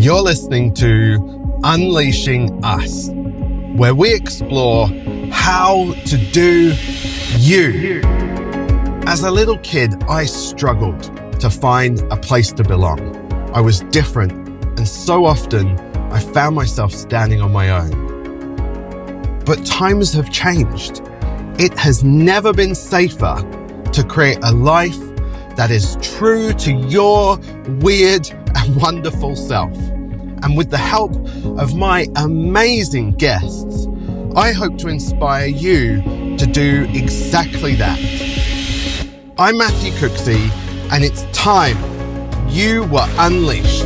You're listening to Unleashing Us, where we explore how to do you. As a little kid, I struggled to find a place to belong. I was different, and so often I found myself standing on my own. But times have changed. It has never been safer to create a life that is true to your weird and wonderful self. And with the help of my amazing guests, I hope to inspire you to do exactly that. I'm Matthew Cooksey, and it's time you were unleashed.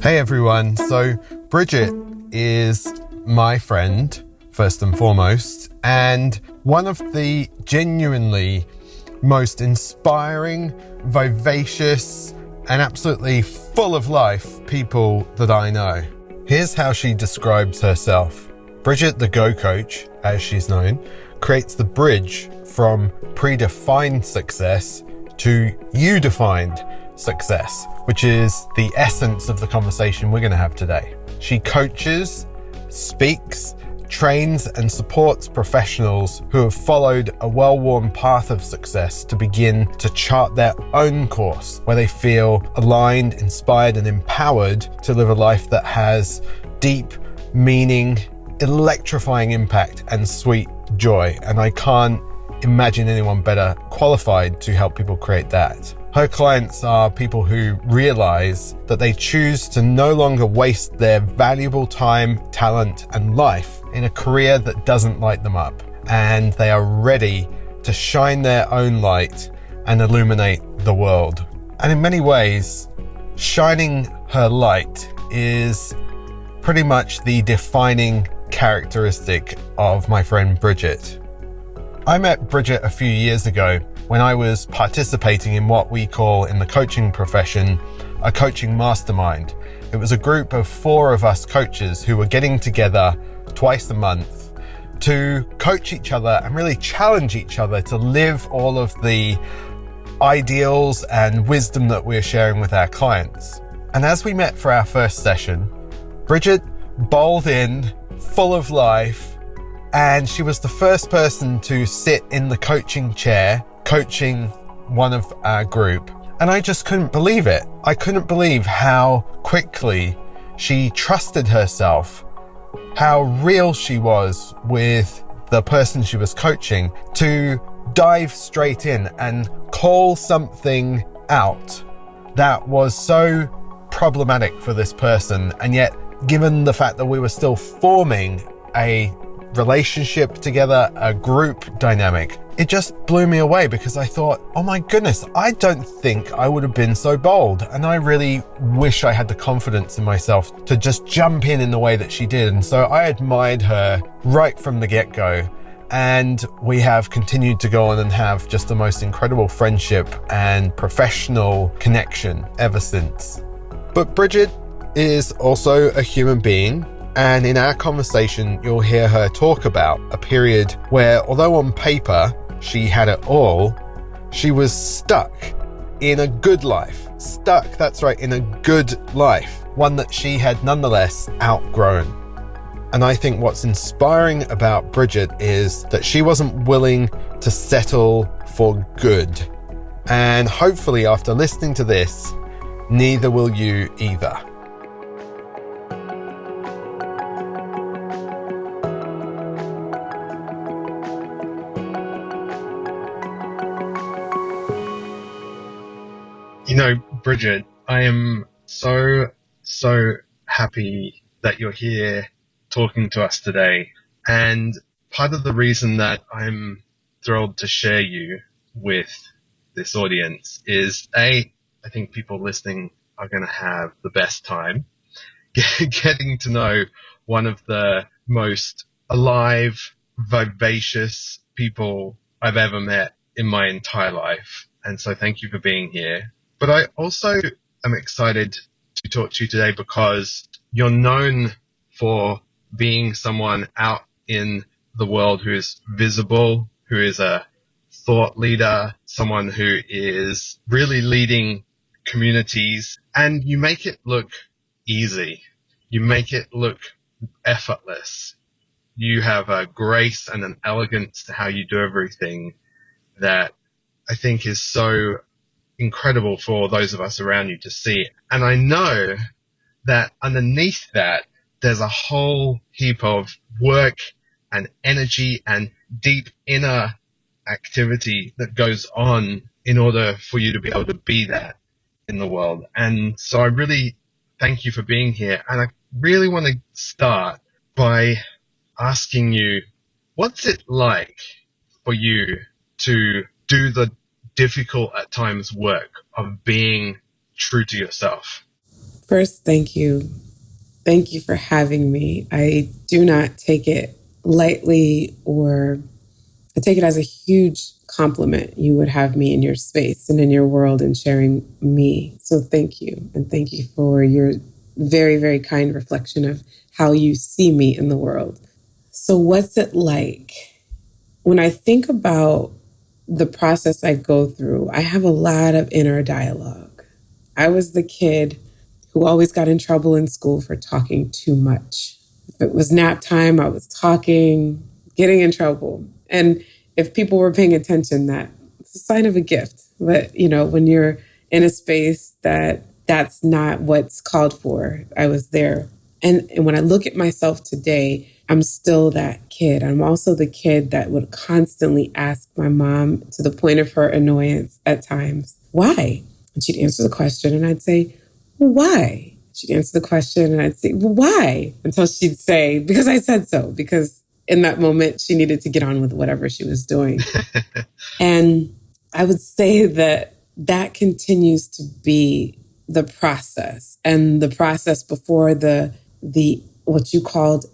Hey everyone. So, Bridget is my friend, first and foremost, and one of the genuinely most inspiring, vivacious, and absolutely full of life people that I know. Here's how she describes herself Bridget, the Go Coach, as she's known, creates the bridge from predefined success to you defined success, which is the essence of the conversation we're going to have today. She coaches, speaks, trains, and supports professionals who have followed a well worn path of success to begin to chart their own course where they feel aligned, inspired, and empowered to live a life that has deep meaning, electrifying impact, and sweet joy. And I can't imagine anyone better qualified to help people create that. Her clients are people who realize that they choose to no longer waste their valuable time, talent, and life in a career that doesn't light them up. And they are ready to shine their own light and illuminate the world. And in many ways, shining her light is pretty much the defining characteristic of my friend Bridget. I met Bridget a few years ago when I was participating in what we call in the coaching profession a coaching mastermind. It was a group of four of us coaches who were getting together twice a month to coach each other and really challenge each other to live all of the ideals and wisdom that we're sharing with our clients. And as we met for our first session, Bridget bowled in, full of life, and she was the first person to sit in the coaching chair coaching one of our group. And I just couldn't believe it. I couldn't believe how quickly she trusted herself, how real she was with the person she was coaching to dive straight in and call something out that was so problematic for this person. And yet, given the fact that we were still forming a relationship together, a group dynamic, it just blew me away because I thought, oh my goodness, I don't think I would have been so bold. And I really wish I had the confidence in myself to just jump in in the way that she did. And so I admired her right from the get go. And we have continued to go on and have just the most incredible friendship and professional connection ever since. But Bridget is also a human being and in our conversation, you'll hear her talk about a period where, although on paper she had it all, she was stuck in a good life. Stuck, that's right, in a good life. One that she had nonetheless outgrown. And I think what's inspiring about Bridget is that she wasn't willing to settle for good. And hopefully, after listening to this, neither will you either. Know, Bridget, I am so, so happy that you're here talking to us today. And part of the reason that I'm thrilled to share you with this audience is A, I think people listening are going to have the best time getting to know one of the most alive, vivacious people I've ever met in my entire life. And so thank you for being here. But I also am excited to talk to you today because you're known for being someone out in the world who is visible who is a thought leader, someone who is really leading communities, and you make it look easy. You make it look effortless. You have a grace and an elegance to how you do everything that I think is so incredible for those of us around you to see. And I know that underneath that, there's a whole heap of work and energy and deep inner activity that goes on in order for you to be able to be that in the world. And so I really thank you for being here. And I really want to start by asking you, what's it like for you to do the difficult at times work of being true to yourself? First, thank you. Thank you for having me. I do not take it lightly or I take it as a huge compliment you would have me in your space and in your world and sharing me. So thank you. And thank you for your very, very kind reflection of how you see me in the world. So, what's it like? When I think about the process I go through, I have a lot of inner dialogue. I was the kid who always got in trouble in school for talking too much. If it was nap time, I was talking, getting in trouble. And if people were paying attention, that it's a sign of a gift. But, you know, when you're in a space that that's not what's called for, I was there. And, and when I look at myself today, I'm still that kid. I'm also the kid that would constantly ask my mom to the point of her annoyance at times, why? And she'd answer the question and I'd say, why? She'd answer the question and I'd say, why? Until she'd say, because I said so, because in that moment she needed to get on with whatever she was doing. and I would say that that continues to be the process and the process before the the what you called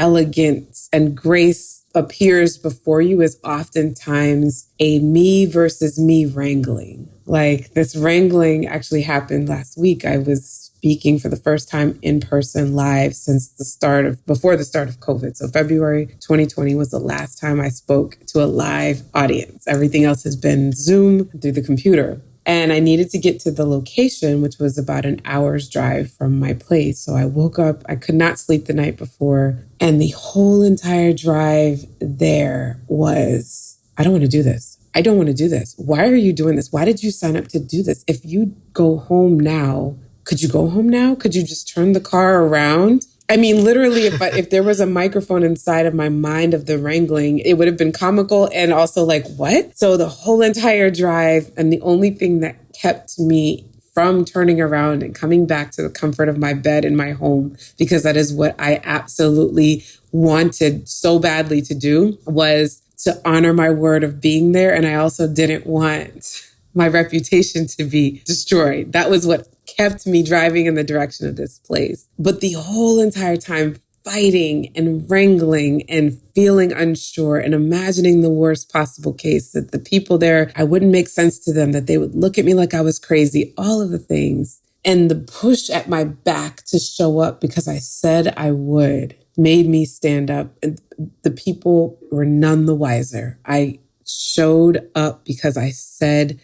elegance and grace appears before you is oftentimes a me versus me wrangling. Like this wrangling actually happened last week. I was speaking for the first time in person live since the start of before the start of COVID. So February 2020 was the last time I spoke to a live audience. Everything else has been Zoom through the computer. And I needed to get to the location, which was about an hour's drive from my place. So I woke up, I could not sleep the night before. And the whole entire drive there was, I don't want to do this. I don't want to do this. Why are you doing this? Why did you sign up to do this? If you go home now, could you go home now? Could you just turn the car around? I mean, literally, if I, if there was a microphone inside of my mind of the wrangling, it would have been comical and also like, what? So the whole entire drive, and the only thing that kept me from turning around and coming back to the comfort of my bed in my home, because that is what I absolutely wanted so badly to do, was to honor my word of being there. And I also didn't want my reputation to be destroyed. That was what kept me driving in the direction of this place. But the whole entire time, fighting and wrangling and feeling unsure and imagining the worst possible case that the people there, I wouldn't make sense to them, that they would look at me like I was crazy, all of the things. And the push at my back to show up because I said I would made me stand up. And the people were none the wiser. I showed up because I said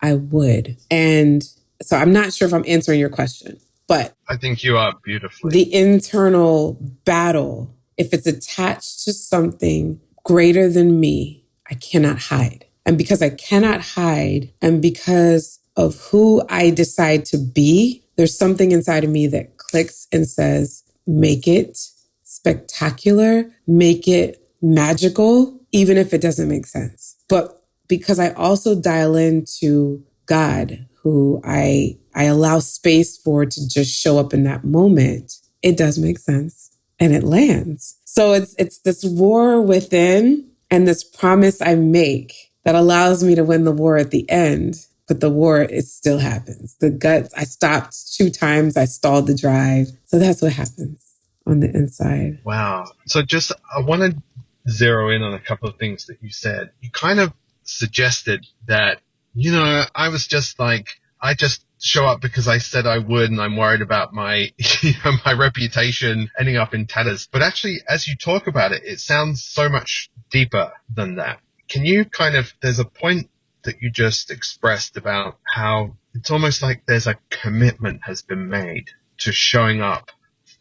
I would. And so I'm not sure if I'm answering your question, but I think you are beautifully. The internal battle, if it's attached to something greater than me, I cannot hide. And because I cannot hide, and because of who I decide to be, there's something inside of me that clicks and says, make it spectacular, make it magical, even if it doesn't make sense. But because I also dial into God, who I I allow space for to just show up in that moment, it does make sense and it lands. So it's it's this war within and this promise I make that allows me to win the war at the end. But the war, it still happens. The guts, I stopped two times. I stalled the drive. So that's what happens on the inside. Wow. So just, I want to zero in on a couple of things that you said. You kind of suggested that you know, I was just like, I just show up because I said I would and I'm worried about my, you know, my reputation ending up in tatters. But actually, as you talk about it, it sounds so much deeper than that. Can you kind of, there's a point that you just expressed about how it's almost like there's a commitment has been made to showing up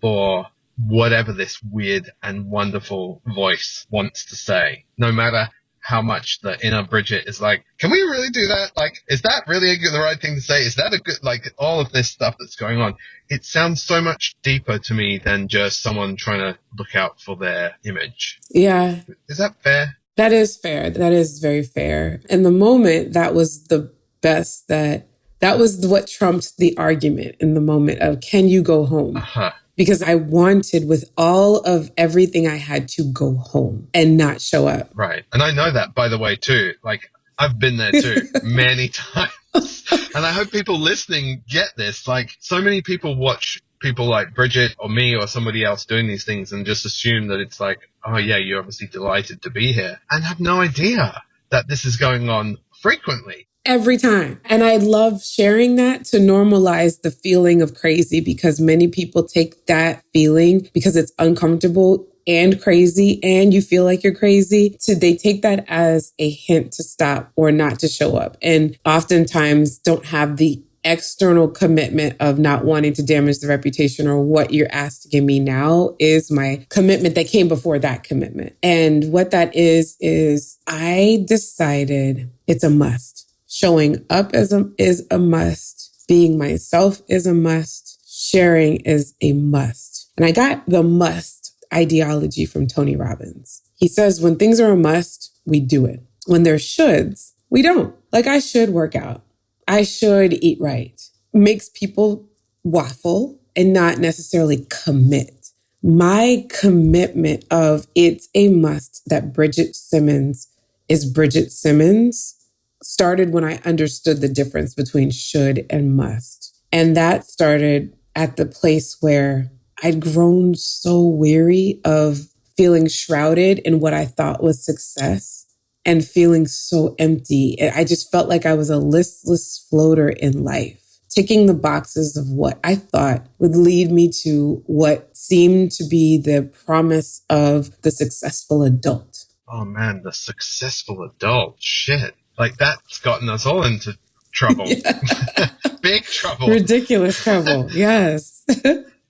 for whatever this weird and wonderful voice wants to say, no matter how much the inner Bridget is like, can we really do that? Like, is that really a good, the right thing to say? Is that a good, like, all of this stuff that's going on? It sounds so much deeper to me than just someone trying to look out for their image. Yeah. Is that fair? That is fair. That is very fair. In the moment, that was the best that, that was what trumped the argument in the moment of, can you go home? Uh-huh because I wanted with all of everything I had to go home and not show up. Right. And I know that by the way too. Like I've been there too many times. and I hope people listening get this. Like so many people watch people like Bridget or me or somebody else doing these things and just assume that it's like, oh yeah, you're obviously delighted to be here and have no idea that this is going on frequently every time. And I love sharing that to normalize the feeling of crazy because many people take that feeling because it's uncomfortable and crazy and you feel like you're crazy to they take that as a hint to stop or not to show up and oftentimes don't have the external commitment of not wanting to damage the reputation or what you're asking me now is my commitment that came before that commitment. And what that is, is I decided it's a must Showing up as a, is a must. Being myself is a must. Sharing is a must. And I got the must ideology from Tony Robbins. He says, when things are a must, we do it. When they're shoulds, we don't. Like I should work out. I should eat right. Makes people waffle and not necessarily commit. My commitment of it's a must that Bridget Simmons is Bridget Simmons started when I understood the difference between should and must. And that started at the place where I'd grown so weary of feeling shrouded in what I thought was success and feeling so empty. I just felt like I was a listless floater in life, ticking the boxes of what I thought would lead me to what seemed to be the promise of the successful adult. Oh man, the successful adult. Shit. Like that's gotten us all into trouble. Big trouble. Ridiculous trouble. yes.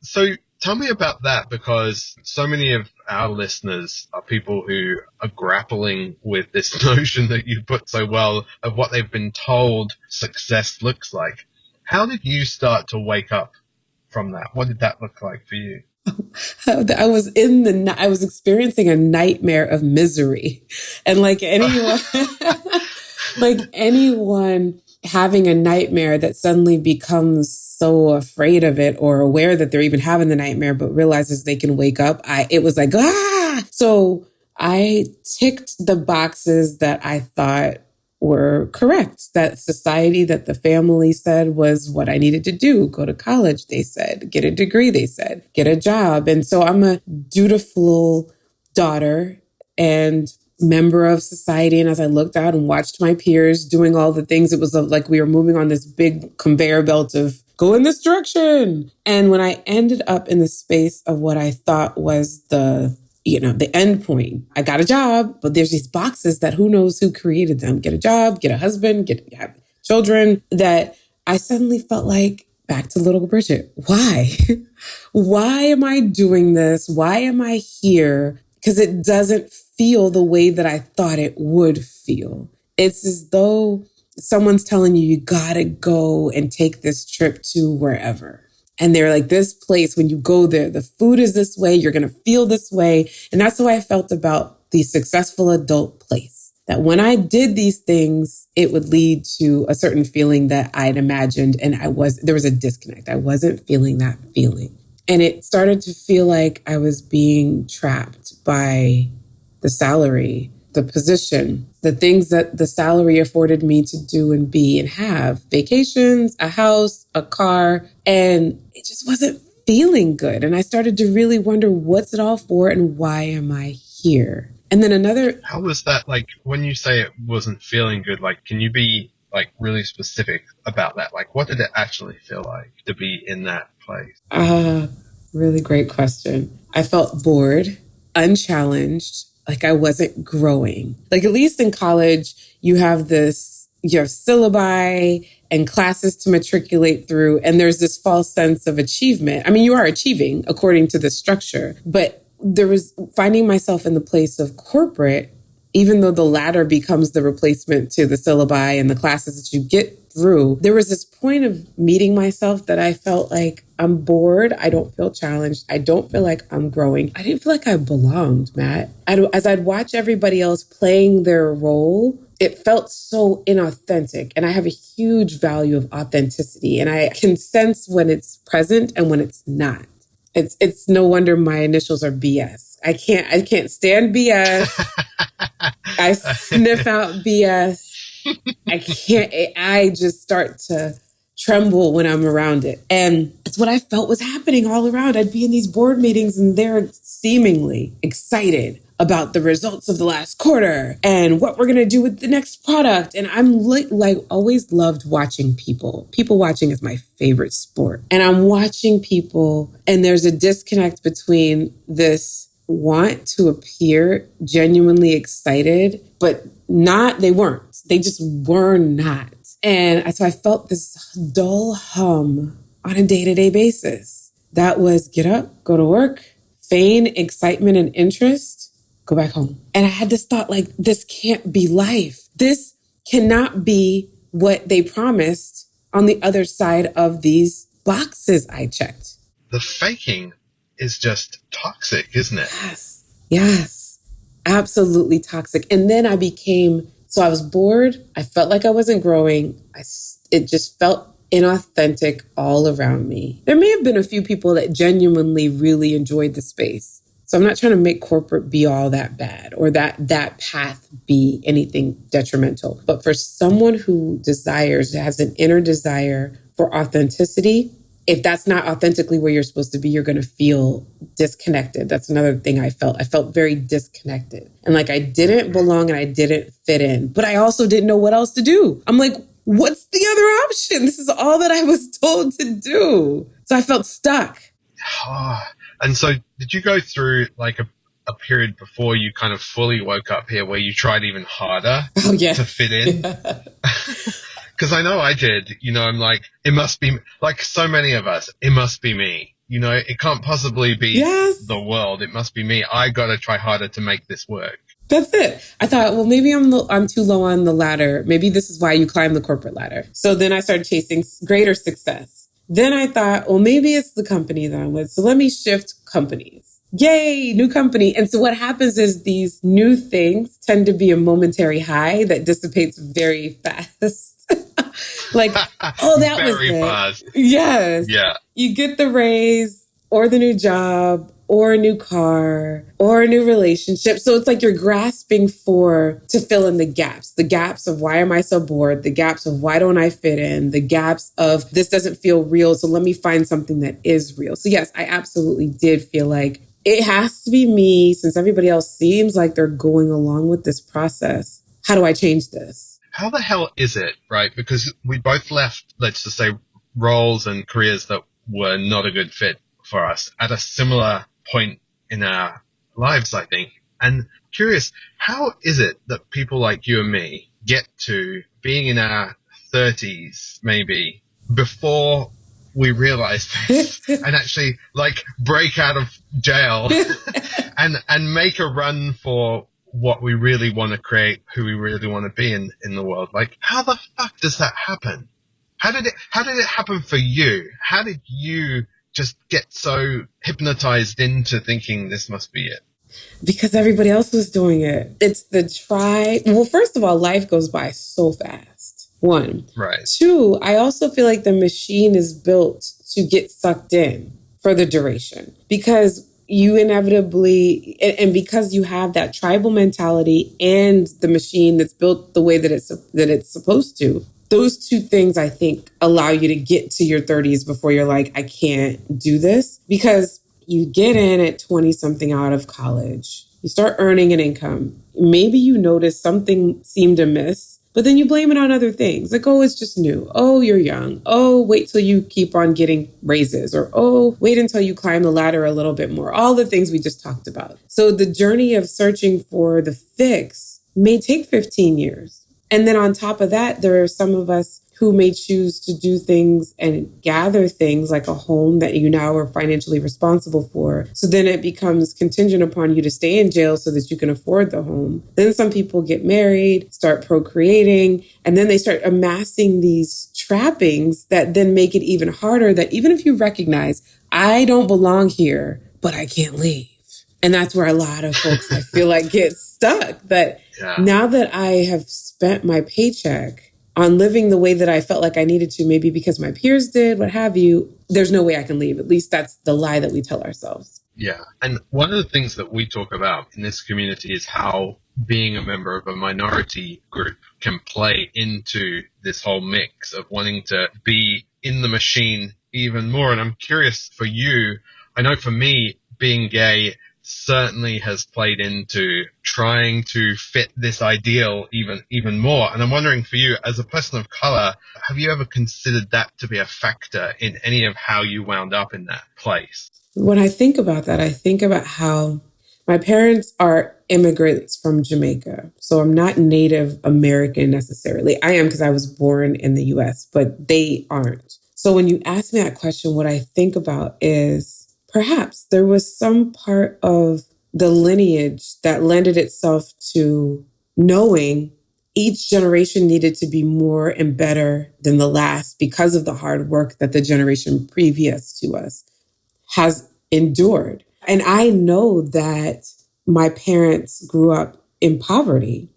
so tell me about that because so many of our listeners are people who are grappling with this notion that you put so well of what they've been told success looks like. How did you start to wake up from that? What did that look like for you? I was in the, I was experiencing a nightmare of misery. And like anyone, like anyone having a nightmare that suddenly becomes so afraid of it or aware that they're even having the nightmare, but realizes they can wake up. I, it was like, ah, so I ticked the boxes that I thought were correct. That society, that the family said was what I needed to do. Go to college, they said. Get a degree, they said. Get a job. And so I'm a dutiful daughter and member of society. And as I looked out and watched my peers doing all the things, it was like we were moving on this big conveyor belt of go in this direction. And when I ended up in the space of what I thought was the you know, the end point. I got a job, but there's these boxes that who knows who created them. Get a job, get a husband, get have children that I suddenly felt like back to little Bridget. Why? Why am I doing this? Why am I here? Because it doesn't feel the way that I thought it would feel. It's as though someone's telling you, you gotta go and take this trip to wherever. And they're like, this place, when you go there, the food is this way, you're gonna feel this way. And that's how I felt about the successful adult place. That when I did these things, it would lead to a certain feeling that I'd imagined. And I was, there was a disconnect. I wasn't feeling that feeling. And it started to feel like I was being trapped by the salary, the position, the things that the salary afforded me to do and be and have vacations, a house, a car. And it just wasn't feeling good. And I started to really wonder what's it all for and why am I here? And then another. How was that like when you say it wasn't feeling good? Like, can you be like really specific about that? Like, what did it actually feel like to be in that place? Uh, really great question. I felt bored, unchallenged, like I wasn't growing. Like, at least in college, you have this, you have syllabi and classes to matriculate through. And there's this false sense of achievement. I mean, you are achieving according to the structure, but there was finding myself in the place of corporate, even though the latter becomes the replacement to the syllabi and the classes that you get through, there was this point of meeting myself that I felt like I'm bored. I don't feel challenged. I don't feel like I'm growing. I didn't feel like I belonged, Matt. I, as I'd watch everybody else playing their role, it felt so inauthentic. And I have a huge value of authenticity. And I can sense when it's present and when it's not. It's it's no wonder my initials are BS. I can't I can't stand BS. I sniff out BS. I can't I just start to tremble when I'm around it. And it's what I felt was happening all around. I'd be in these board meetings and they're seemingly excited about the results of the last quarter and what we're going to do with the next product. And I'm like, like always loved watching people. People watching is my favorite sport. And I'm watching people and there's a disconnect between this want to appear genuinely excited, but not, they weren't. They just were not. And so I felt this dull hum on a day to day basis. That was get up, go to work, feign excitement and interest, go back home. And I had this thought like, this can't be life. This cannot be what they promised on the other side of these boxes I checked. The faking is just toxic, isn't it? Yes. Yes. Absolutely toxic. And then I became so I was bored. I felt like I wasn't growing. I, it just felt inauthentic all around me. There may have been a few people that genuinely really enjoyed the space. So I'm not trying to make corporate be all that bad or that that path be anything detrimental. But for someone who desires, has an inner desire for authenticity, if that's not authentically where you're supposed to be, you're going to feel disconnected. That's another thing I felt. I felt very disconnected and like I didn't belong and I didn't fit in, but I also didn't know what else to do. I'm like, what's the other option? This is all that I was told to do. So I felt stuck. Ah, and so, did you go through like a, a period before you kind of fully woke up here where you tried even harder oh, yeah. to fit in? Because I know I did. You know, I'm like, it must be like so many of us. It must be me. You know, it can't possibly be yes. the world. It must be me. I got to try harder to make this work. That's it. I thought, well, maybe I'm I'm too low on the ladder. Maybe this is why you climb the corporate ladder. So then I started chasing greater success. Then I thought, well, maybe it's the company that I'm with. So let me shift companies. Yay, new company. And so what happens is these new things tend to be a momentary high that dissipates very fast. like, oh, that was it. Fast. Yes. Yeah. You get the raise or the new job or a new car or a new relationship. So it's like you're grasping for to fill in the gaps, the gaps of why am I so bored, the gaps of why don't I fit in, the gaps of this doesn't feel real. So let me find something that is real. So, yes, I absolutely did feel like it has to be me since everybody else seems like they're going along with this process. How do I change this? How the hell is it, right? Because we both left, let's just say, roles and careers that were not a good fit for us at a similar point in our lives, I think. And curious, how is it that people like you and me get to being in our 30s, maybe, before we realize this and actually like break out of jail and, and make a run for what we really want to create, who we really want to be in, in the world. Like, how the fuck does that happen? How did it, how did it happen for you? How did you just get so hypnotized into thinking this must be it? Because everybody else was doing it. It's the try. Well, first of all, life goes by so fast. One. Right. Two, I also feel like the machine is built to get sucked in for the duration because you inevitably and because you have that tribal mentality and the machine that's built the way that it's that it's supposed to those two things I think allow you to get to your 30s before you're like, I can't do this because you get in at 20 something out of college, you start earning an income. Maybe you notice something seemed amiss But then you blame it on other things. Like, oh, it's just new. Oh, you're young. Oh, wait till you keep on getting raises. Or, oh, wait until you climb the ladder a little bit more. All the things we just talked about. So the journey of searching for the fix may take 15 years. And then on top of that, there are some of us who may choose to do things and gather things like a home that you now are financially responsible for. So then it becomes contingent upon you to stay in jail so that you can afford the home. Then some people get married, start procreating, and then they start amassing these trappings that then make it even harder that even if you recognize, I don't belong here, but I can't leave. And that's where a lot of folks I feel like get stuck. That yeah. now that I have spent my paycheck on living the way that I felt like I needed to, maybe because my peers did, what have you, there's no way I can leave. At least that's the lie that we tell ourselves. Yeah. And one of the things that we talk about in this community is how being a member of a minority group can play into this whole mix of wanting to be in the machine even more. And I'm curious for you, I know for me, being gay certainly has played into trying to fit this ideal even even more. And I'm wondering for you, as a person of color, have you ever considered that to be a factor in any of how you wound up in that place? When I think about that, I think about how my parents are immigrants from Jamaica. So I'm not Native American necessarily. I am because I was born in the US, but they aren't. So when you ask me that question, what I think about is perhaps there was some part of the lineage that lended itself to knowing each generation needed to be more and better than the last because of the hard work that the generation previous to us has endured. And I know that my parents grew up in poverty.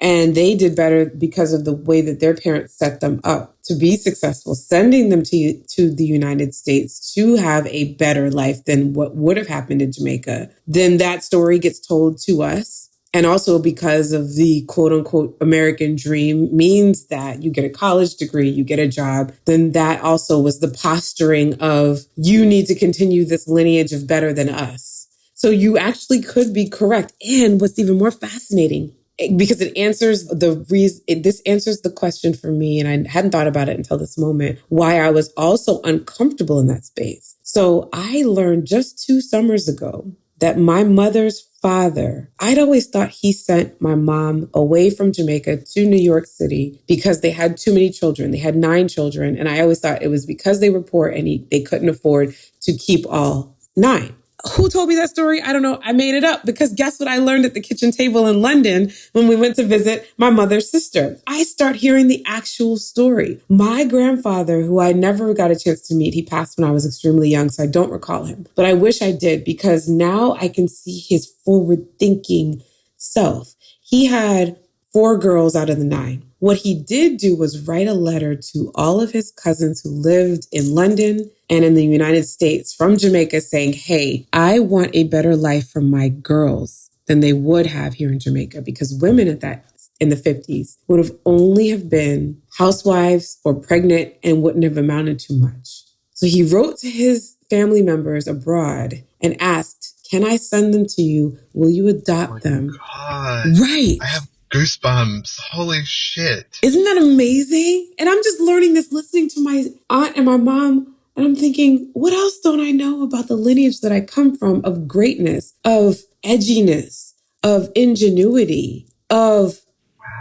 And they did better because of the way that their parents set them up to be successful, sending them to, to the United States to have a better life than what would have happened in Jamaica. Then that story gets told to us. And also because of the quote unquote American dream means that you get a college degree, you get a job, then that also was the posturing of you need to continue this lineage of better than us. So you actually could be correct. And what's even more fascinating because it answers the reason this answers the question for me and i hadn't thought about it until this moment why i was also uncomfortable in that space. So i learned just two summers ago that my mother's father i'd always thought he sent my mom away from jamaica to new york city because they had too many children. They had nine children and i always thought it was because they were poor and he, they couldn't afford to keep all nine who told me that story? I don't know. I made it up because guess what I learned at the kitchen table in London when we went to visit my mother's sister? I start hearing the actual story. My grandfather, who I never got a chance to meet, he passed when I was extremely young, so I don't recall him. But I wish I did because now I can see his forward thinking self. He had four girls out of the nine. What he did do was write a letter to all of his cousins who lived in London and in the United States from Jamaica saying, Hey, I want a better life for my girls than they would have here in Jamaica because women at that in the 50s would have only have been housewives or pregnant and wouldn't have amounted to much. So he wrote to his family members abroad and asked, Can I send them to you? Will you adopt oh them? God. Right. I have goosebumps. Holy shit. Isn't that amazing? And I'm just learning this listening to my aunt and my mom. And I'm thinking, what else don't I know about the lineage that I come from of greatness, of edginess, of ingenuity, of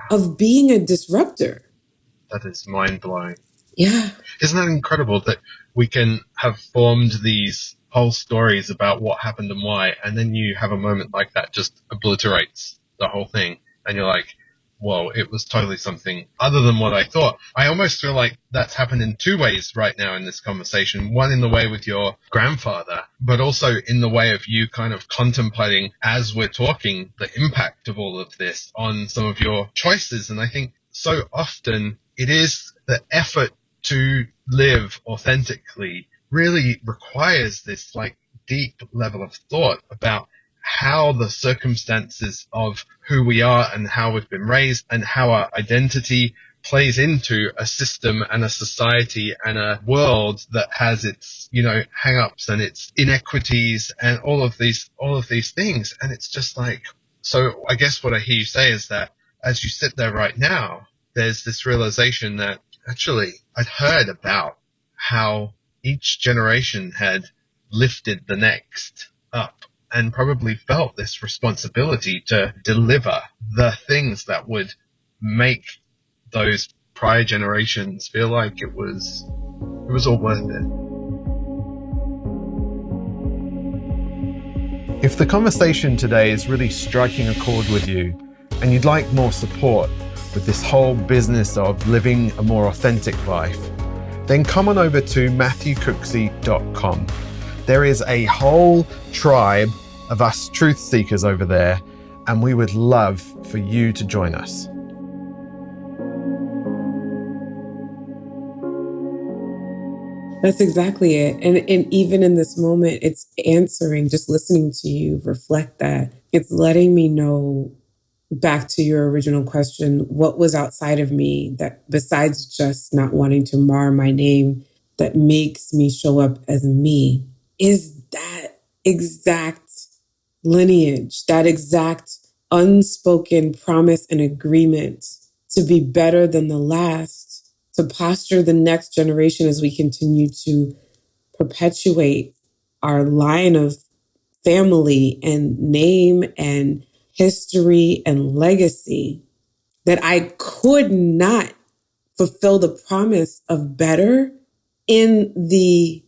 of being a disruptor? That is mind blowing. Yeah. Isn't that incredible that we can have formed these whole stories about what happened and why, and then you have a moment like that just obliterates the whole thing and you're like, whoa, it was totally something other than what I thought. I almost feel like that's happened in two ways right now in this conversation. One in the way with your grandfather, but also in the way of you kind of contemplating as we're talking the impact of all of this on some of your choices. And I think so often it is the effort to live authentically really requires this like deep level of thought about how the circumstances of who we are and how we've been raised and how our identity plays into a system and a society and a world that has its, you know, hang-ups and its inequities and all of these, all of these things. And it's just like, so I guess what I hear you say is that as you sit there right now, there's this realization that actually I'd heard about how each generation had lifted the next up and probably felt this responsibility to deliver the things that would make those prior generations feel like it was it was all worth it. If the conversation today is really striking a chord with you and you'd like more support with this whole business of living a more authentic life, then come on over to matthewcooksey.com. There is a whole tribe of us truth seekers over there, and we would love for you to join us. That's exactly it. And, and even in this moment, it's answering, just listening to you reflect that. It's letting me know back to your original question what was outside of me that, besides just not wanting to mar my name, that makes me show up as me, is that exact lineage, that exact unspoken promise and agreement to be better than the last to posture the next generation as we continue to perpetuate our line of family and name and history and legacy that I could not fulfill the promise of better in the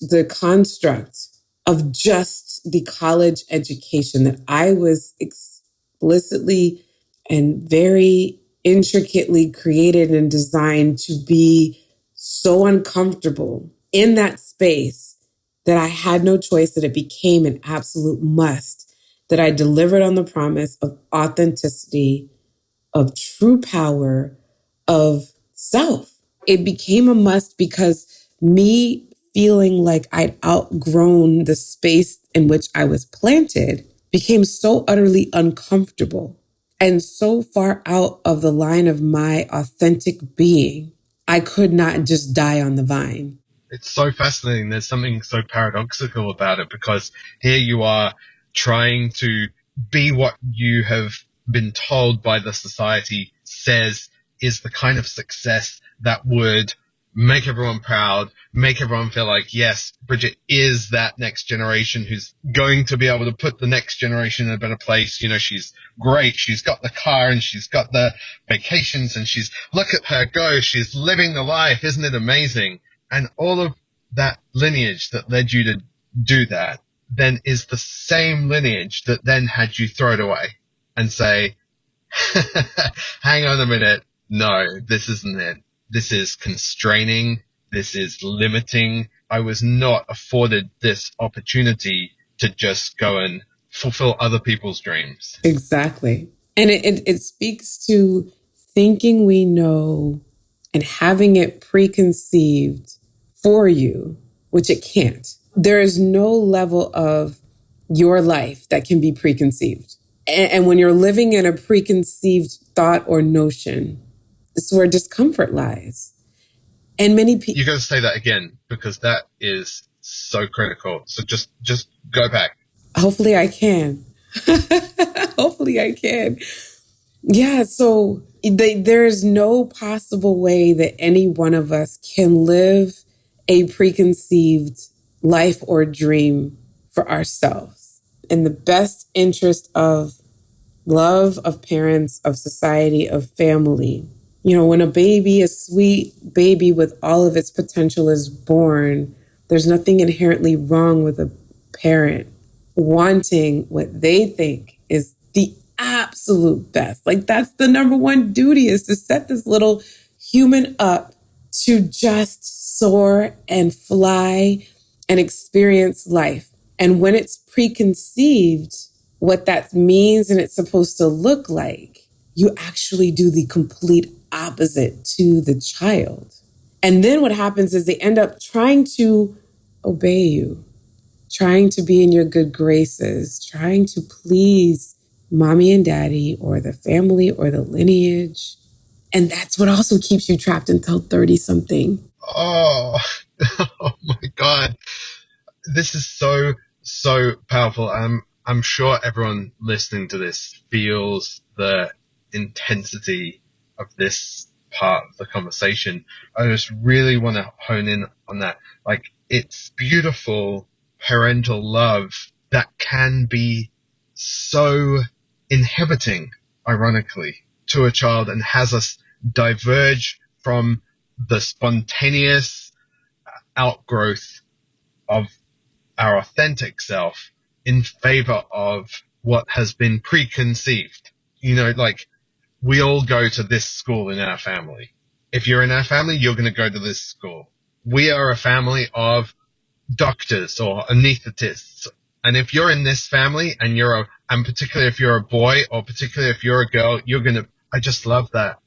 the construct of just the college education that I was explicitly and very intricately created and designed to be so uncomfortable in that space that I had no choice, that it became an absolute must, that I delivered on the promise of authenticity, of true power, of self. It became a must because me feeling like I'd outgrown the space in which I was planted became so utterly uncomfortable and so far out of the line of my authentic being, I could not just die on the vine. It's so fascinating. There's something so paradoxical about it because here you are trying to be what you have been told by the society says is the kind of success that would make everyone proud, make everyone feel like, yes, Bridget is that next generation who's going to be able to put the next generation in a better place. You know, she's great. She's got the car and she's got the vacations and she's, look at her go. She's living the life. Isn't it amazing? And all of that lineage that led you to do that then is the same lineage that then had you throw it away and say, hang on a minute. No, this isn't it this is constraining. This is limiting. I was not afforded this opportunity to just go and fulfill other people's dreams. Exactly. And it, it, it speaks to thinking we know and having it preconceived for you, which it can't. There is no level of your life that can be preconceived. And, and when you're living in a preconceived thought or notion, it's where discomfort lies. And many people. You got to say that again because that is so critical. So just, just go back. Hopefully I can. Hopefully I can. Yeah. So they, there's no possible way that any one of us can live a preconceived life or dream for ourselves in the best interest of love, of parents, of society, of family you know, when a baby, a sweet baby with all of its potential is born, there's nothing inherently wrong with a parent wanting what they think is the absolute best. Like that's the number one duty is to set this little human up to just soar and fly and experience life. And when it's preconceived, what that means and it's supposed to look like, you actually do the complete opposite to the child. And then what happens is they end up trying to obey you, trying to be in your good graces, trying to please mommy and daddy or the family or the lineage. And that's what also keeps you trapped until 30 something. Oh, oh my God. This is so, so powerful. I'm, I'm sure everyone listening to this feels the intensity of this part of the conversation. I just really want to hone in on that. Like, it's beautiful parental love that can be so inhibiting, ironically, to a child and has us diverge from the spontaneous outgrowth of our authentic self in favor of what has been preconceived. You know, like we all go to this school in our family. If you're in our family, you're going to go to this school. We are a family of doctors or anesthetists. And if you're in this family and you're a, and particularly if you're a boy or particularly if you're a girl, you're going to, I just love that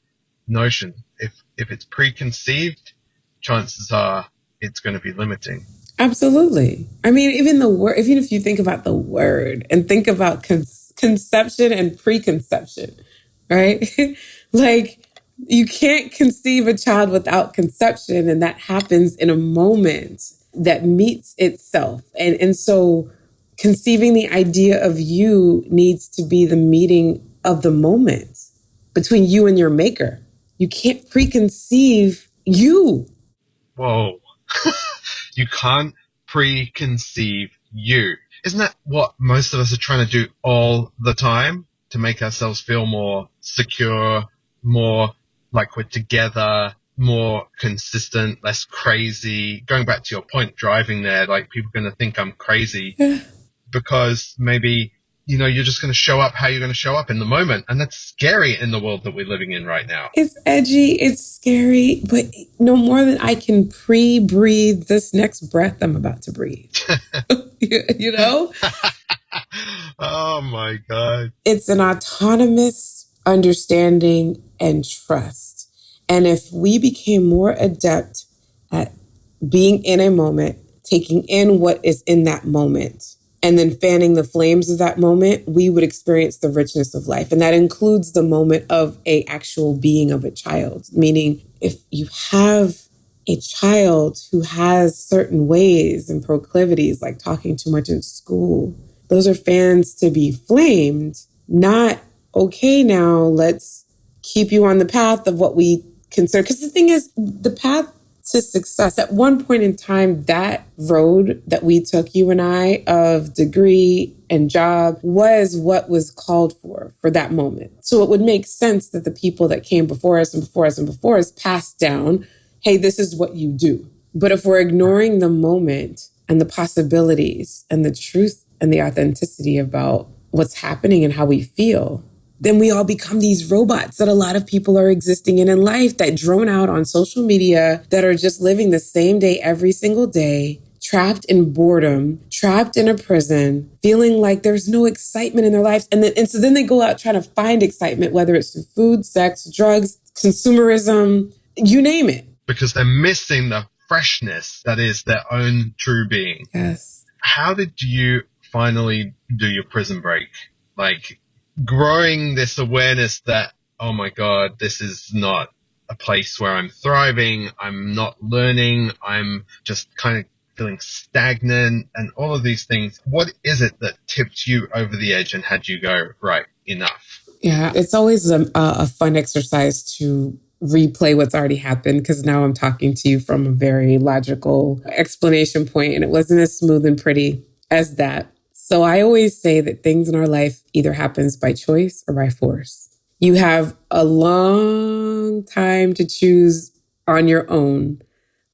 notion. If, if it's preconceived, chances are it's going to be limiting. Absolutely. I mean, even the word, even if you think about the word and think about con- conception and preconception, right? like you can't conceive a child without conception, and that happens in a moment that meets itself. And, and so conceiving the idea of you needs to be the meeting of the moment between you and your maker. You can't preconceive you. Whoa. you can't preconceive you. Isn't that what most of us are trying to do all the time to make ourselves feel more secure, more like we're together, more consistent, less crazy. Going back to your point, driving there, like people are going to think I'm crazy because maybe you know, you're just going to show up how you're going to show up in the moment. And that's scary in the world that we're living in right now. It's edgy, it's scary, but no more than I can pre breathe this next breath I'm about to breathe. you know? Oh my God. It's an autonomous understanding and trust. And if we became more adept at being in a moment, taking in what is in that moment, and then fanning the flames of that moment, we would experience the richness of life. And that includes the moment of a actual being of a child, meaning if you have a child who has certain ways and proclivities, like talking too much in school, those are fans to be flamed, not okay now, let's keep you on the path of what we consider. Because the thing is, the path to success. At one point in time, that road that we took, you and I, of degree and job was what was called for for that moment. So it would make sense that the people that came before us and before us and before us passed down, hey, this is what you do. But if we're ignoring the moment and the possibilities and the truth and the authenticity about what's happening and how we feel, then we all become these robots that a lot of people are existing in in life that drone out on social media that are just living the same day every single day trapped in boredom, trapped in a prison, feeling like there's no excitement in their lives. And then, and so then they go out trying to find excitement, whether it's through food, sex, drugs, consumerism, you name it. Because they're missing the freshness that is their own true being. Yes. How did you finally do your prison break? Like, growing this awareness that, oh my God, this is not a place where I'm thriving. I'm not learning. I'm just kind of feeling stagnant and all of these things. What is it that tipped you over the edge and had you go, right, enough? Yeah, it's always a, a fun exercise to replay what's already happened because now I'm talking to you from a very logical explanation point and it wasn't as smooth and pretty as that. So I always say that things in our life either happens by choice or by force. You have a long time to choose on your own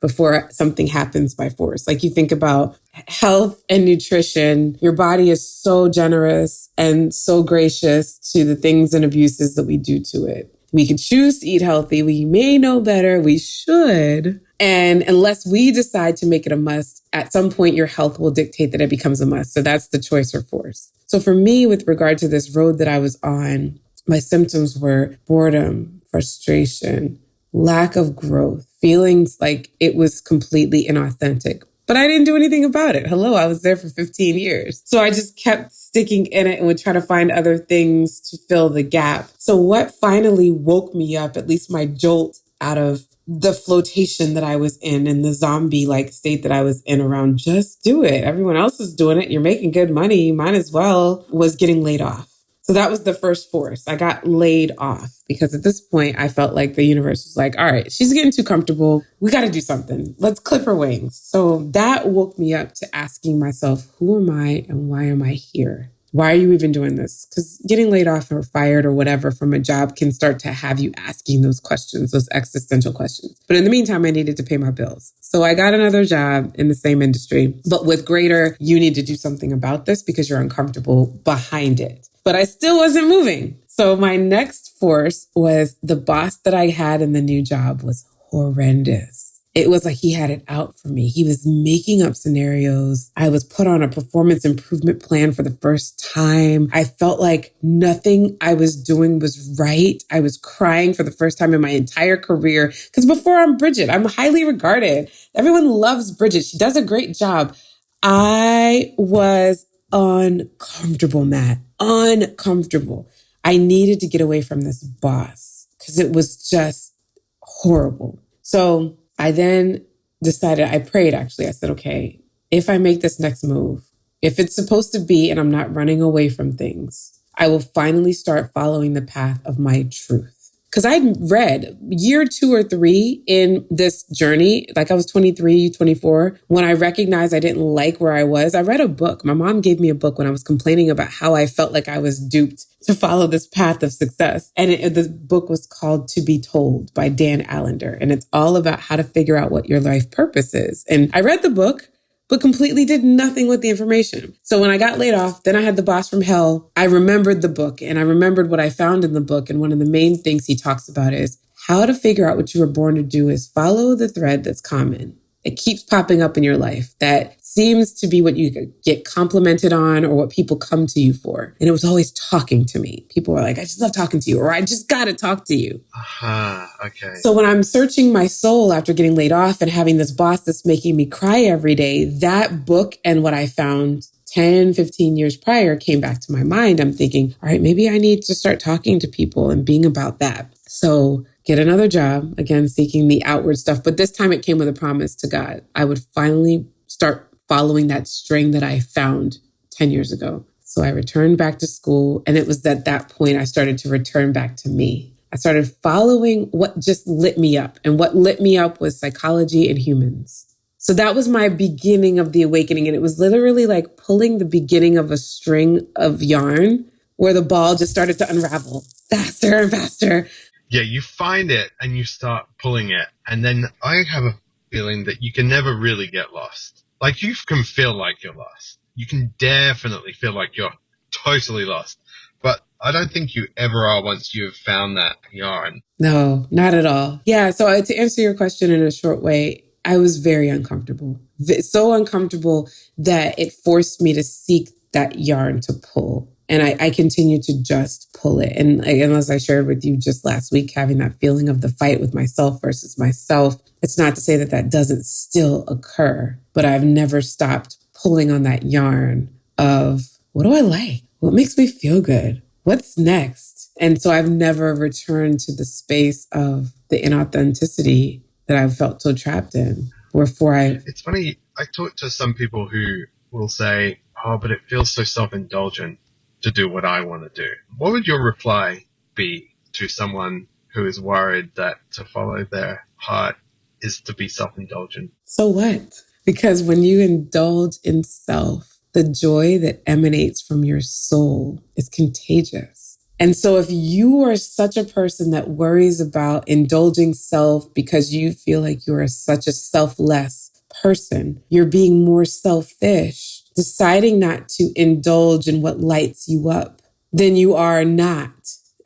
before something happens by force. Like you think about health and nutrition, your body is so generous and so gracious to the things and abuses that we do to it. We could choose to eat healthy. We may know better. We should. And unless we decide to make it a must, at some point your health will dictate that it becomes a must. So that's the choice or force. So for me, with regard to this road that I was on, my symptoms were boredom, frustration, lack of growth, feelings like it was completely inauthentic. But I didn't do anything about it. Hello, I was there for 15 years. So I just kept sticking in it and would try to find other things to fill the gap. So what finally woke me up, at least my jolt out of the flotation that I was in and the zombie like state that I was in around just do it. Everyone else is doing it. You're making good money. Might as well was getting laid off. So that was the first force. I got laid off because at this point I felt like the universe was like, all right, she's getting too comfortable. We got to do something. Let's clip her wings. So that woke me up to asking myself, who am I and why am I here? Why are you even doing this? Because getting laid off or fired or whatever from a job can start to have you asking those questions, those existential questions. But in the meantime, I needed to pay my bills. So I got another job in the same industry, but with greater, you need to do something about this because you're uncomfortable behind it but I still wasn't moving. So my next force was the boss that I had in the new job was horrendous. It was like he had it out for me. He was making up scenarios. I was put on a performance improvement plan for the first time. I felt like nothing I was doing was right. I was crying for the first time in my entire career. Because before I'm Bridget, I'm highly regarded. Everyone loves Bridget. She does a great job. I was uncomfortable, Matt. Uncomfortable. I needed to get away from this boss because it was just horrible. So I then decided, I prayed actually. I said, okay, if I make this next move, if it's supposed to be and I'm not running away from things, I will finally start following the path of my truth because I'd read year two or three in this journey, like I was 23, 24, when I recognized I didn't like where I was. I read a book. My mom gave me a book when I was complaining about how I felt like I was duped to follow this path of success. And it, the book was called To Be Told by Dan Allender. And it's all about how to figure out what your life purpose is. And I read the book but completely did nothing with the information. So when I got laid off, then I had the boss from hell. I remembered the book and I remembered what I found in the book. And one of the main things he talks about is how to figure out what you were born to do is follow the thread that's common. It keeps popping up in your life that seems to be what you get complimented on or what people come to you for. And it was always talking to me. People were like, I just love talking to you, or I just got to talk to you. Aha, uh-huh, okay. So when I'm searching my soul after getting laid off and having this boss that's making me cry every day, that book and what I found 10, 15 years prior came back to my mind. I'm thinking, all right, maybe I need to start talking to people and being about that. So get another job, again, seeking the outward stuff. But this time it came with a promise to God. I would finally start following that string that I found 10 years ago. So I returned back to school. And it was at that point I started to return back to me. I started following what just lit me up. And what lit me up was psychology and humans. So that was my beginning of the awakening. And it was literally like pulling the beginning of a string of yarn where the ball just started to unravel faster and faster yeah, you find it and you start pulling it. And then I have a feeling that you can never really get lost. Like you can feel like you're lost. You can definitely feel like you're totally lost. But I don't think you ever are once you've found that yarn. No, not at all. Yeah. So to answer your question in a short way, I was very uncomfortable. So uncomfortable that it forced me to seek that yarn to pull. And I, I continue to just pull it. And, and as I shared with you just last week, having that feeling of the fight with myself versus myself, it's not to say that that doesn't still occur, but I've never stopped pulling on that yarn of what do I like? What makes me feel good? What's next? And so I've never returned to the space of the inauthenticity that I've felt so trapped in. Wherefore I. It's funny. I talk to some people who will say, oh, but it feels so self indulgent to do what I want to do. What would your reply be to someone who is worried that to follow their heart is to be self indulgent? So what? Because when you indulge in self, the joy that emanates from your soul is contagious. And so if you are such a person that worries about indulging self because you feel like you are such a selfless person, you're being more selfish deciding not to indulge in what lights you up, then you are not.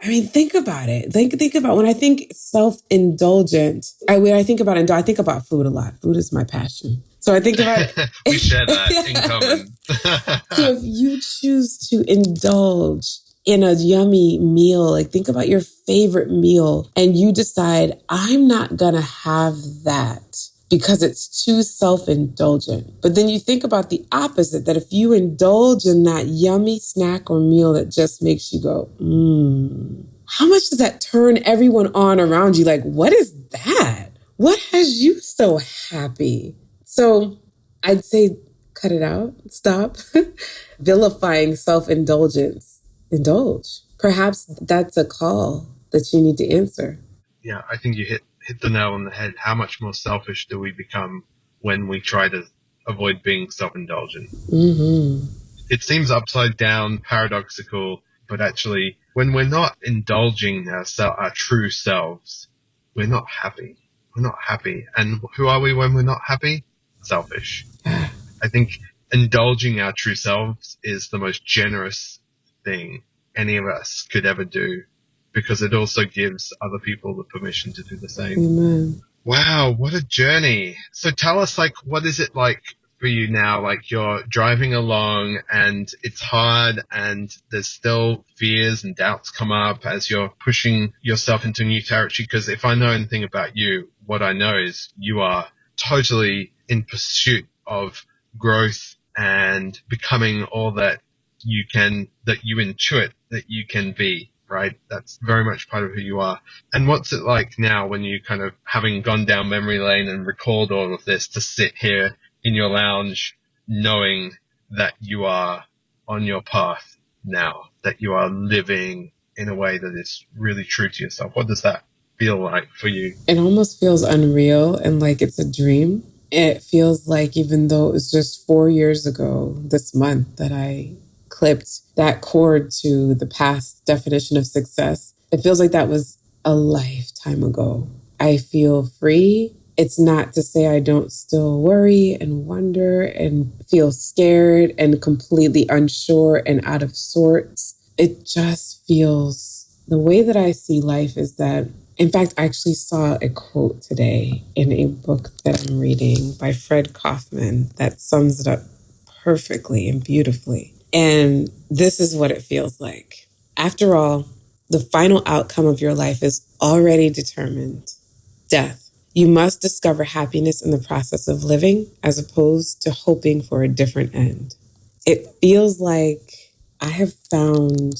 I mean, think about it. Think think about when I think self-indulgent. I when I think about it, I think about food a lot. Food is my passion. So I think about we share that in common. so if you choose to indulge in a yummy meal, like think about your favorite meal, and you decide I'm not gonna have that because it's too self indulgent. But then you think about the opposite that if you indulge in that yummy snack or meal that just makes you go, mmm, how much does that turn everyone on around you? Like, what is that? What has you so happy? So I'd say cut it out, stop vilifying self indulgence indulge. Perhaps that's a call that you need to answer. Yeah, I think you hit hit the nail on the head. How much more selfish do we become when we try to avoid being self-indulgent? Mm-hmm. It seems upside down, paradoxical, but actually, when we're not indulging our, our true selves, we're not happy. We're not happy. And who are we when we're not happy? Selfish. I think indulging our true selves is the most generous thing any of us could ever do because it also gives other people the permission to do the same. Amen. Wow, what a journey. So tell us like what is it like for you now? Like you're driving along and it's hard and there's still fears and doubts come up as you're pushing yourself into new territory. Because if I know anything about you, what I know is you are totally in pursuit of growth and becoming all that you can, that you intuit that you can be, right? That's very much part of who you are. And what's it like now when you kind of having gone down memory lane and recalled all of this to sit here in your lounge knowing that you are on your path now, that you are living in a way that is really true to yourself? What does that feel like for you? It almost feels unreal and like it's a dream. It feels like even though it was just four years ago this month that I clipped that cord to the past definition of success, it feels like that was a lifetime ago. I feel free. It's not to say I don't still worry and wonder and feel scared and completely unsure and out of sorts. It just feels the way that I see life is that in fact, I actually saw a quote today in a book that I'm reading by Fred Kofman that sums it up perfectly and beautifully. And this is what it feels like. After all, the final outcome of your life is already determined death. You must discover happiness in the process of living as opposed to hoping for a different end. It feels like I have found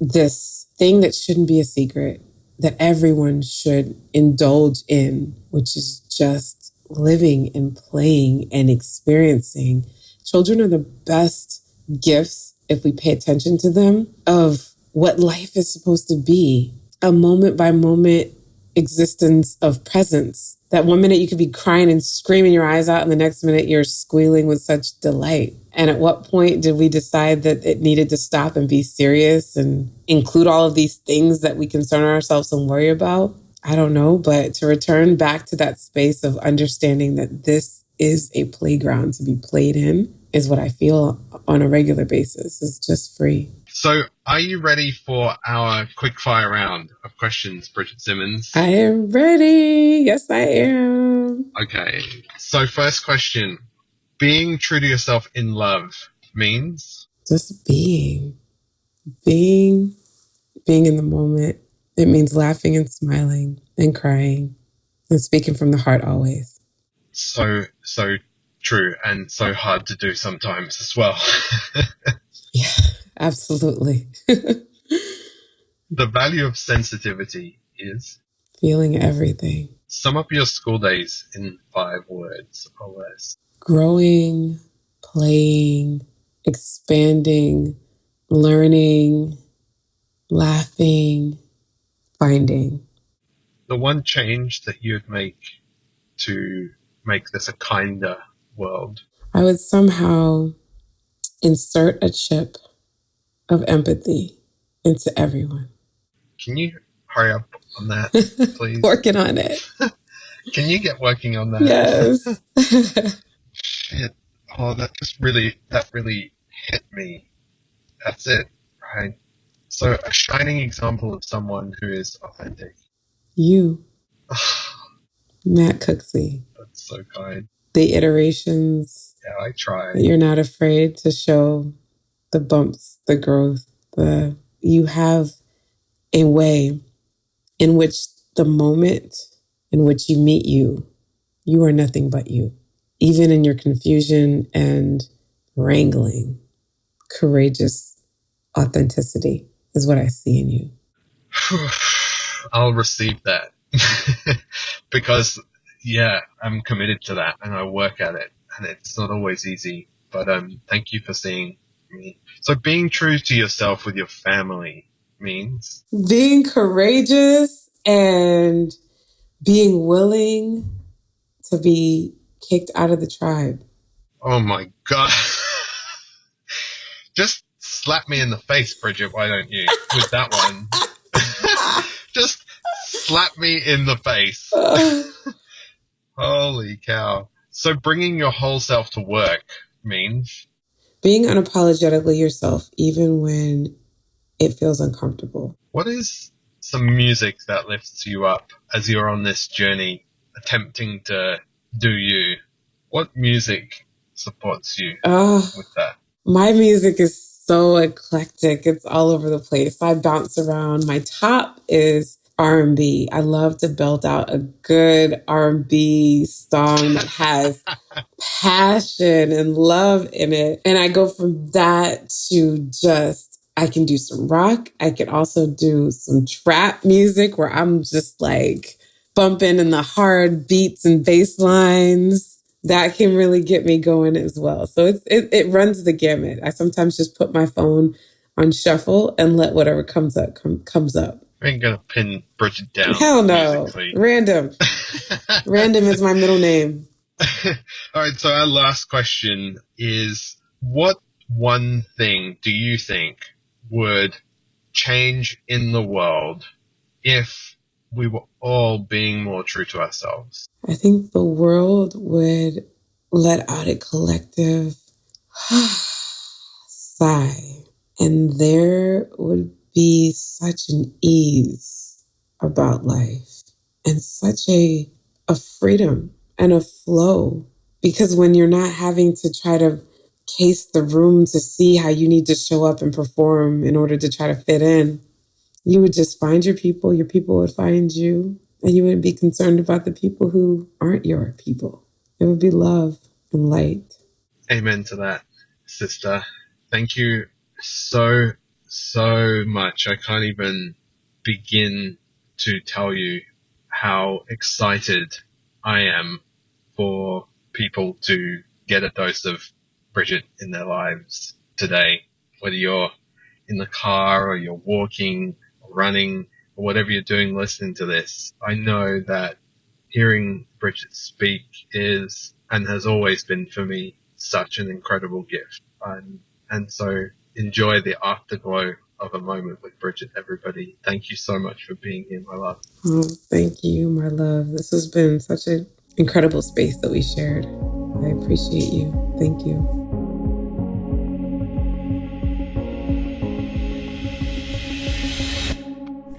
this thing that shouldn't be a secret that everyone should indulge in, which is just living and playing and experiencing. Children are the best gifts if we pay attention to them of what life is supposed to be a moment by moment existence of presence. That one minute you could be crying and screaming your eyes out, and the next minute you're squealing with such delight. And at what point did we decide that it needed to stop and be serious and include all of these things that we concern ourselves and worry about? I don't know, but to return back to that space of understanding that this is a playground to be played in is what I feel on a regular basis. It's just free. So, are you ready for our quick fire round of questions, Bridget Simmons? I am ready. Yes, I am. Okay. So, first question Being true to yourself in love means? Just being. Being. Being in the moment. It means laughing and smiling and crying and speaking from the heart always. So, so true and so hard to do sometimes as well. yeah, absolutely. the value of sensitivity is feeling everything. Sum up your school days in five words or less. Growing, playing, expanding, learning, laughing, finding. The one change that you'd make to make this a kinder world? I would somehow insert a chip of empathy into everyone. Can you hurry up on that, please? working on it. Can you get working on that? Yes. Shit. Oh, that just really, that really hit me. That's it, right? So, a shining example of someone who is authentic. You. Matt Cooksey. That's so kind the iterations. Yeah, I try. You're not afraid to show the bumps, the growth, the you have a way in which the moment in which you meet you, you are nothing but you. Even in your confusion and wrangling, courageous authenticity is what I see in you. I'll receive that because yeah, I'm committed to that and I work at it. And it's not always easy, but um, thank you for seeing me. So being true to yourself with your family means being courageous and being willing to be kicked out of the tribe. Oh my god. Just slap me in the face, Bridget, why don't you? With that one. Just slap me in the face. Holy cow. So bringing your whole self to work means being unapologetically yourself, even when it feels uncomfortable. What is some music that lifts you up as you're on this journey, attempting to do you? What music supports you uh, with that? My music is so eclectic. It's all over the place. I bounce around. My top is R&B. I love to belt out a good R&B song that has passion and love in it. And I go from that to just I can do some rock. I can also do some trap music where I'm just like bumping in the hard beats and bass lines. That can really get me going as well. So it, it runs the gamut. I sometimes just put my phone on shuffle and let whatever comes up com, comes up. I ain't gonna pin Bridget down. Hell no. Musically. Random. Random is my middle name. All right. So our last question is: What one thing do you think would change in the world if we were all being more true to ourselves? I think the world would let out a collective sigh, and there would be such an ease about life and such a, a freedom and a flow. Because when you're not having to try to case the room to see how you need to show up and perform in order to try to fit in, you would just find your people, your people would find you, and you wouldn't be concerned about the people who aren't your people. It would be love and light. Amen to that, sister. Thank you so so much. I can't even begin to tell you how excited I am for people to get a dose of Bridget in their lives today. Whether you're in the car or you're walking or running or whatever you're doing listening to this, I know that hearing Bridget speak is and has always been for me such an incredible gift. And, and so enjoy the afterglow of a moment with Bridget, everybody. Thank you so much for being here, my love. Oh, thank you, my love. This has been such an incredible space that we shared. I appreciate you. Thank you.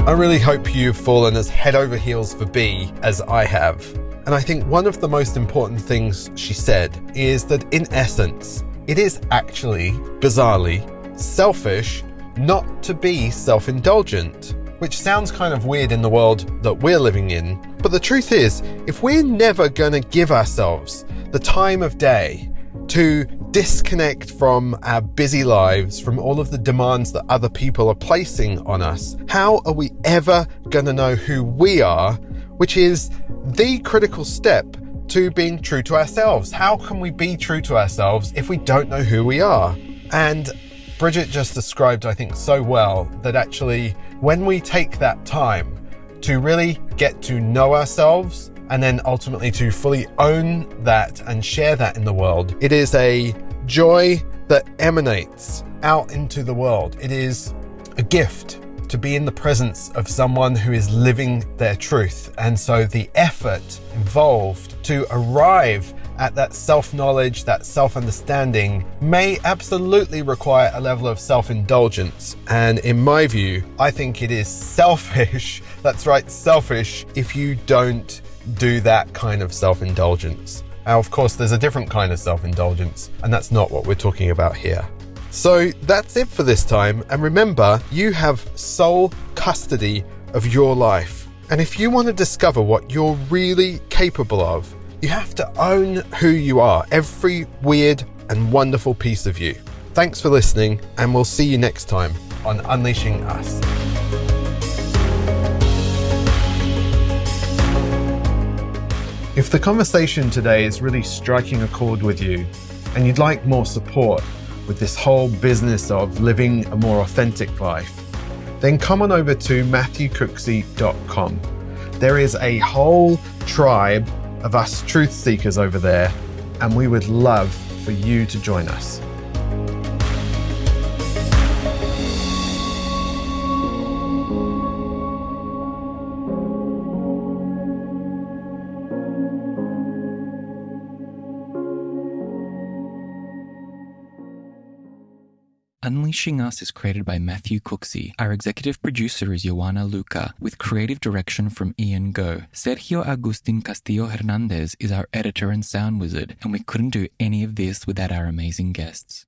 I really hope you've fallen as head over heels for B as I have. And I think one of the most important things she said is that in essence, it is actually, bizarrely, selfish not to be self indulgent, which sounds kind of weird in the world that we're living in. But the truth is, if we're never going to give ourselves the time of day to disconnect from our busy lives, from all of the demands that other people are placing on us, how are we ever going to know who we are, which is the critical step to being true to ourselves? How can we be true to ourselves if we don't know who we are? And Bridget just described, I think, so well that actually, when we take that time to really get to know ourselves and then ultimately to fully own that and share that in the world, it is a joy that emanates out into the world. It is a gift to be in the presence of someone who is living their truth. And so the effort involved to arrive at that self knowledge, that self understanding, may absolutely require a level of self indulgence. And in my view, I think it is selfish, that's right, selfish, if you don't do that kind of self indulgence. Now, of course, there's a different kind of self indulgence, and that's not what we're talking about here. So that's it for this time. And remember, you have sole custody of your life. And if you want to discover what you're really capable of, you have to own who you are, every weird and wonderful piece of you. Thanks for listening, and we'll see you next time on Unleashing Us. If the conversation today is really striking a chord with you and you'd like more support, with this whole business of living a more authentic life, then come on over to matthewcooksey.com. There is a whole tribe of us truth seekers over there, and we would love for you to join us. Unleashing Us is created by Matthew Cooksey. Our executive producer is Joanna Luca, with creative direction from Ian Go. Sergio Agustin Castillo Hernandez is our editor and sound wizard, and we couldn't do any of this without our amazing guests.